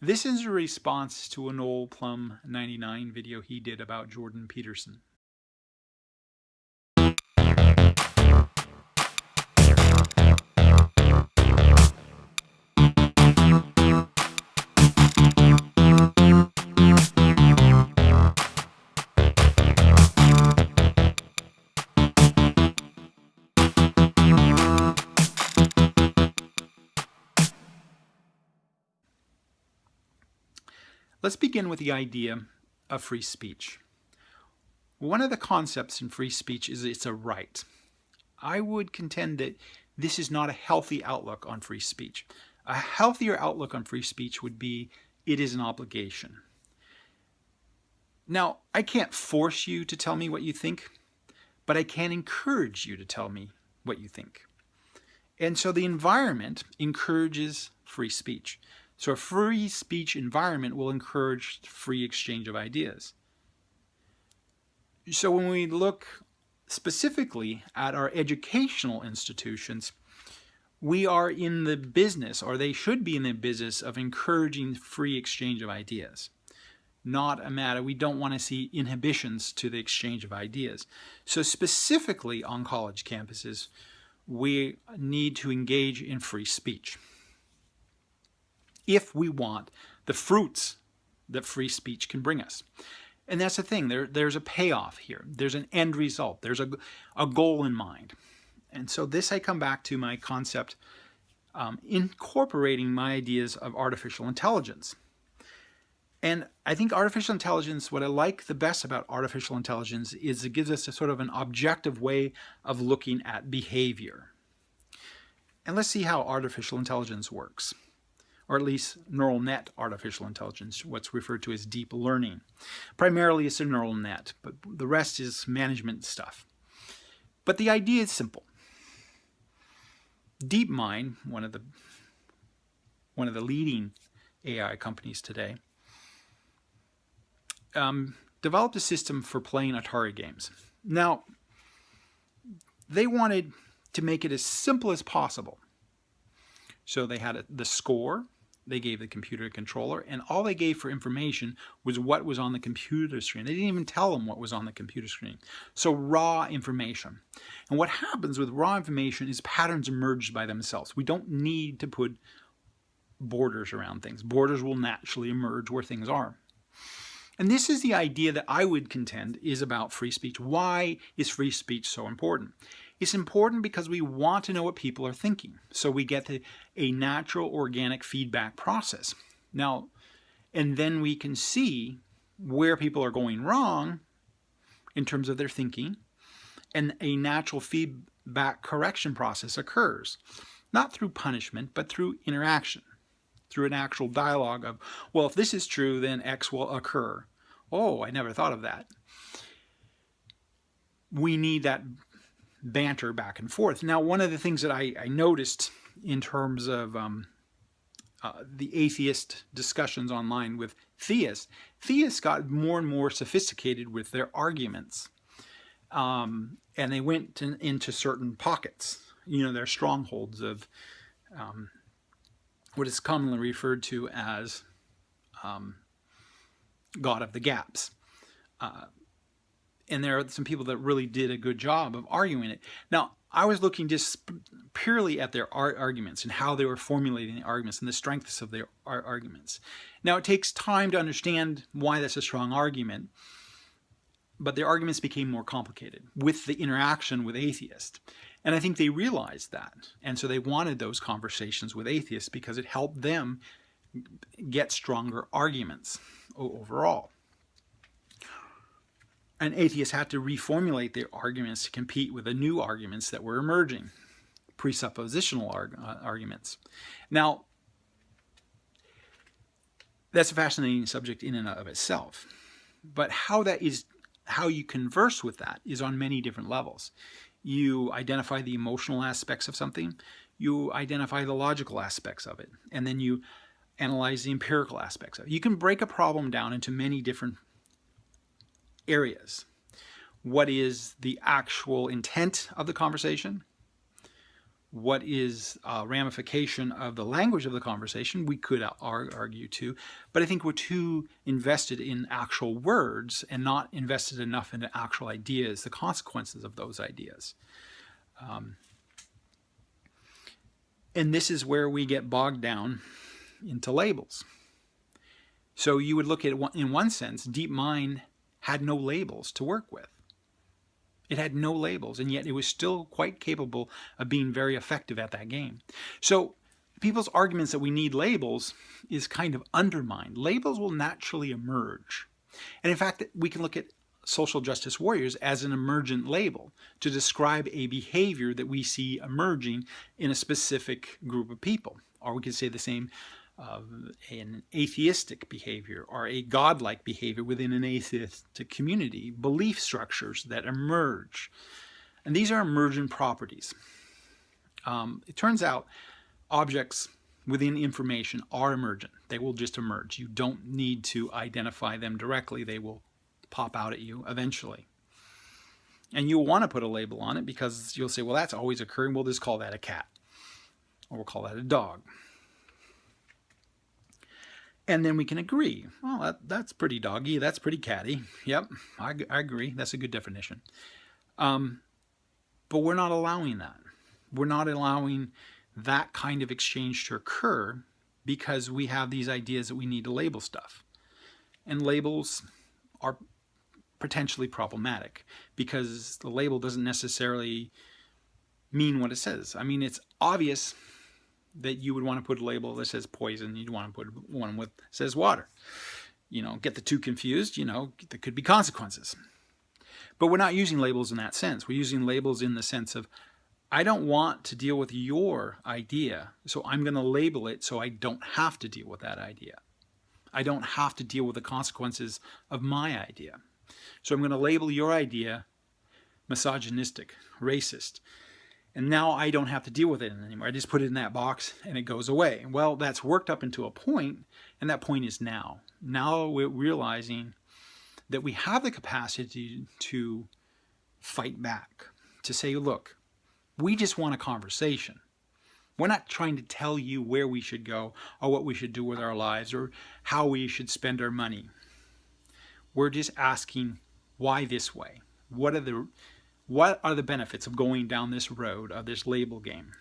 This is a response to an old Plum 99 video he did about Jordan Peterson. Let's begin with the idea of free speech. One of the concepts in free speech is it's a right. I would contend that this is not a healthy outlook on free speech. A healthier outlook on free speech would be it is an obligation. Now, I can't force you to tell me what you think, but I can encourage you to tell me what you think. And so the environment encourages free speech. So a free speech environment will encourage free exchange of ideas. So when we look specifically at our educational institutions, we are in the business, or they should be in the business, of encouraging free exchange of ideas. Not a matter, we don't want to see inhibitions to the exchange of ideas. So specifically on college campuses, we need to engage in free speech if we want the fruits that free speech can bring us. And that's the thing, there, there's a payoff here. There's an end result. There's a, a goal in mind. And so this I come back to my concept um, incorporating my ideas of artificial intelligence. And I think artificial intelligence, what I like the best about artificial intelligence is it gives us a sort of an objective way of looking at behavior. And let's see how artificial intelligence works or at least neural net artificial intelligence, what's referred to as deep learning. Primarily it's a neural net, but the rest is management stuff. But the idea is simple. DeepMind, one of the one of the leading AI companies today, um, developed a system for playing Atari games. Now, they wanted to make it as simple as possible. So they had a, the score, they gave the computer a controller, and all they gave for information was what was on the computer screen. They didn't even tell them what was on the computer screen. So raw information. And what happens with raw information is patterns emerge by themselves. We don't need to put borders around things. Borders will naturally emerge where things are. And this is the idea that I would contend is about free speech. Why is free speech so important? It's important because we want to know what people are thinking. So we get the, a natural organic feedback process. Now, and then we can see where people are going wrong in terms of their thinking and a natural feedback correction process occurs. Not through punishment, but through interaction, through an actual dialogue of, well, if this is true, then X will occur. Oh, I never thought of that. We need that banter back and forth. Now, one of the things that I, I noticed in terms of um, uh, the atheist discussions online with theists, theists got more and more sophisticated with their arguments. Um, and they went to, into certain pockets, you know, their strongholds of um, what is commonly referred to as um, God of the gaps. Uh, and there are some people that really did a good job of arguing it. Now, I was looking just purely at their arguments and how they were formulating the arguments and the strengths of their arguments. Now, it takes time to understand why that's a strong argument, but their arguments became more complicated with the interaction with atheists. And I think they realized that. And so they wanted those conversations with atheists because it helped them get stronger arguments overall and atheists had to reformulate their arguments to compete with the new arguments that were emerging, presuppositional arg uh, arguments. Now, that's a fascinating subject in and of itself. But how that is, how you converse with that is on many different levels. You identify the emotional aspects of something, you identify the logical aspects of it, and then you analyze the empirical aspects of it. You can break a problem down into many different areas. What is the actual intent of the conversation? what is a ramification of the language of the conversation, we could argue too, but I think we're too invested in actual words and not invested enough into actual ideas, the consequences of those ideas. Um, and this is where we get bogged down into labels. So you would look at in one sense, DeepMind had no labels to work with. It had no labels, and yet it was still quite capable of being very effective at that game. So people's arguments that we need labels is kind of undermined. Labels will naturally emerge. And in fact, we can look at social justice warriors as an emergent label to describe a behavior that we see emerging in a specific group of people. Or we could say the same of an atheistic behavior or a godlike behavior within an atheistic community, belief structures that emerge. And these are emergent properties. Um, it turns out objects within information are emergent. They will just emerge. You don't need to identify them directly. They will pop out at you eventually. And you'll want to put a label on it because you'll say, well, that's always occurring. We'll just call that a cat. Or we'll call that a dog. And then we can agree. Well, that, that's pretty doggy. That's pretty catty. Yep, I, I agree. That's a good definition. Um, but we're not allowing that. We're not allowing that kind of exchange to occur because we have these ideas that we need to label stuff. And labels are potentially problematic because the label doesn't necessarily mean what it says. I mean, it's obvious that you would want to put a label that says poison. You'd want to put one with says water. You know, get the two confused, you know, there could be consequences. But we're not using labels in that sense. We're using labels in the sense of, I don't want to deal with your idea, so I'm going to label it so I don't have to deal with that idea. I don't have to deal with the consequences of my idea. So I'm going to label your idea misogynistic, racist, and now I don't have to deal with it anymore. I just put it in that box and it goes away. Well, that's worked up into a point, and that point is now. Now we're realizing that we have the capacity to fight back, to say, look, we just want a conversation. We're not trying to tell you where we should go or what we should do with our lives or how we should spend our money. We're just asking why this way? What are the what are the benefits of going down this road of this label game?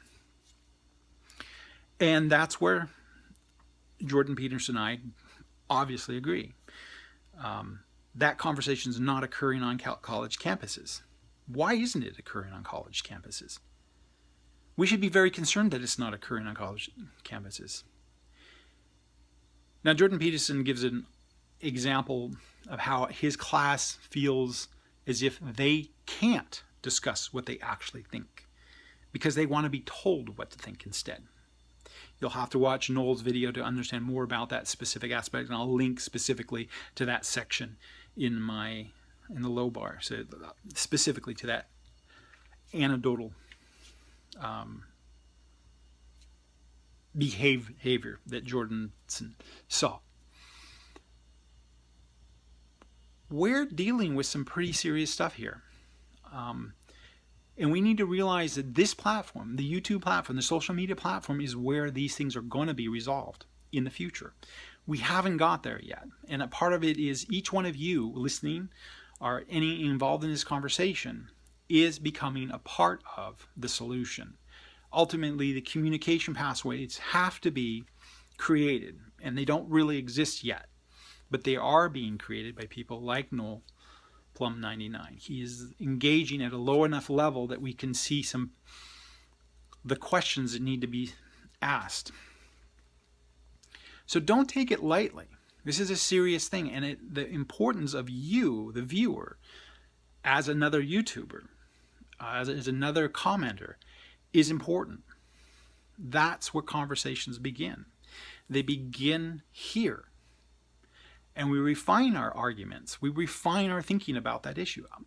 And that's where Jordan Peterson and I obviously agree. Um, that conversation is not occurring on college campuses. Why isn't it occurring on college campuses? We should be very concerned that it's not occurring on college campuses. Now, Jordan Peterson gives an example of how his class feels as if they can't discuss what they actually think because they want to be told what to think instead. You'll have to watch Noel's video to understand more about that specific aspect, and I'll link specifically to that section in my in the low bar, so specifically to that anecdotal um, behavior that Jordanson saw. We're dealing with some pretty serious stuff here. Um, and we need to realize that this platform, the YouTube platform, the social media platform is where these things are going to be resolved in the future. We haven't got there yet. And a part of it is each one of you listening or any involved in this conversation is becoming a part of the solution. Ultimately, the communication pathways have to be created, and they don't really exist yet, but they are being created by people like Noel Plum 99. He is engaging at a low enough level that we can see some the questions that need to be asked. So don't take it lightly. This is a serious thing, and it, the importance of you, the viewer, as another YouTuber, as, as another commenter, is important. That's where conversations begin. They begin here and we refine our arguments. We refine our thinking about that issue. Um,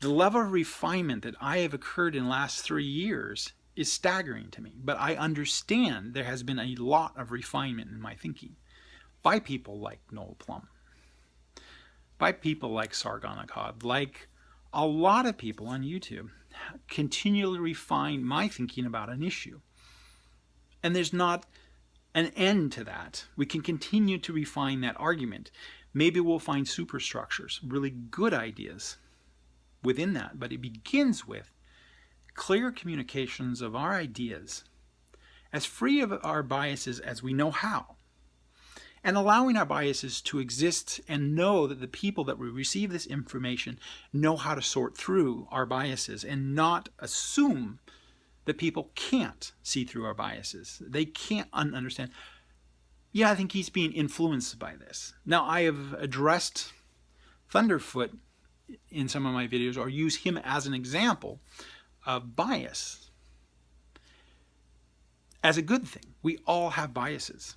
the level of refinement that I have occurred in the last three years is staggering to me, but I understand there has been a lot of refinement in my thinking by people like Noel Plum, by people like Sargon Akkad, like a lot of people on YouTube continually refine my thinking about an issue. And there's not an end to that. We can continue to refine that argument. Maybe we'll find superstructures, really good ideas within that, but it begins with clear communications of our ideas as free of our biases as we know how and allowing our biases to exist and know that the people that we receive this information know how to sort through our biases and not assume that people can't see through our biases. They can't understand. Yeah, I think he's being influenced by this. Now, I have addressed Thunderfoot in some of my videos or use him as an example of bias as a good thing. We all have biases.